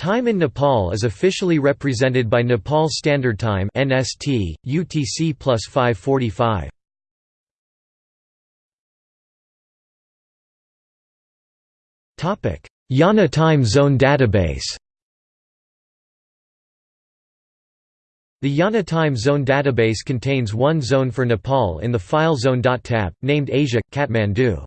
Time in Nepal is officially represented by Nepal Standard Time (NST), UTC plus 545. Topic: IANA Time Zone Database. The IANA Time Zone database contains one zone for Nepal in the file zone.tab, named Asia, Kathmandu.